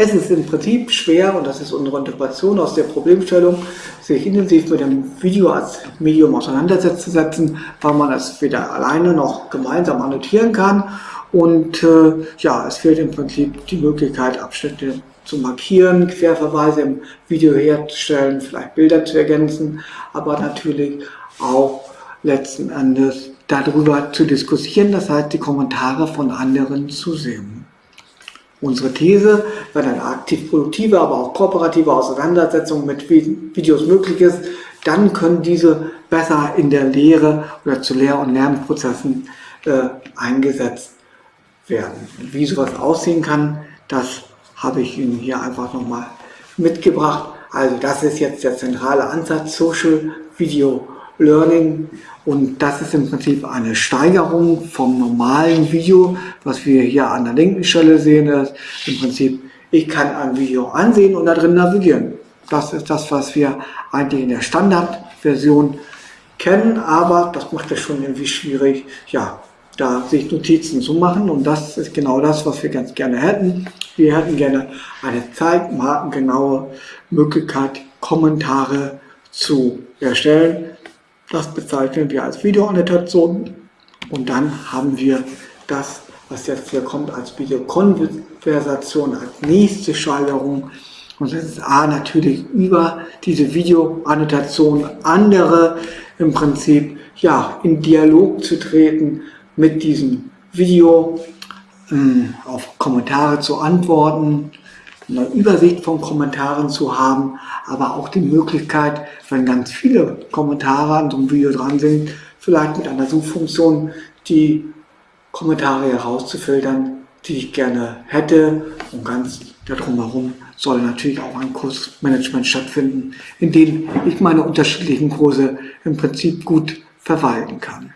Es ist im Prinzip schwer, und das ist unsere Interpretation aus der Problemstellung, sich intensiv mit dem Video als Medium auseinanderzusetzen, weil man es weder alleine noch gemeinsam annotieren kann. Und äh, ja, es fehlt im Prinzip die Möglichkeit, Abschnitte zu markieren, Querverweise im Video herzustellen, vielleicht Bilder zu ergänzen, aber natürlich auch letzten Endes darüber zu diskutieren, das heißt die Kommentare von anderen zu sehen. Unsere These, wenn eine aktiv produktive, aber auch kooperative Auseinandersetzung mit Videos möglich ist, dann können diese besser in der Lehre oder zu Lehr- und Lernprozessen äh, eingesetzt werden. Wie sowas aussehen kann, das habe ich Ihnen hier einfach nochmal mitgebracht. Also das ist jetzt der zentrale Ansatz Social Video Learning und das ist im Prinzip eine Steigerung vom normalen Video, was wir hier an der linken Stelle sehen. Das Im Prinzip, ich kann ein Video ansehen und da drin navigieren. Das ist das, was wir eigentlich in der Standardversion kennen, aber das macht es schon irgendwie schwierig, ja, da sich Notizen zu machen und das ist genau das, was wir ganz gerne hätten. Wir hätten gerne eine zeitmarkengenaue Möglichkeit, Kommentare zu erstellen das bezeichnen wir als Videoannotation und dann haben wir das, was jetzt hier kommt, als Videokonversation, als nächste Steigerung. Und das ist A natürlich über diese Videoannotation andere im Prinzip ja, in Dialog zu treten mit diesem Video, ähm, auf Kommentare zu antworten, eine Übersicht von Kommentaren zu haben, aber auch die Möglichkeit, wenn ganz viele Kommentare an so einem Video dran sind, vielleicht mit einer Suchfunktion die Kommentare herauszufiltern, die ich gerne hätte und ganz darum herum soll natürlich auch ein Kursmanagement stattfinden, in dem ich meine unterschiedlichen Kurse im Prinzip gut verwalten kann.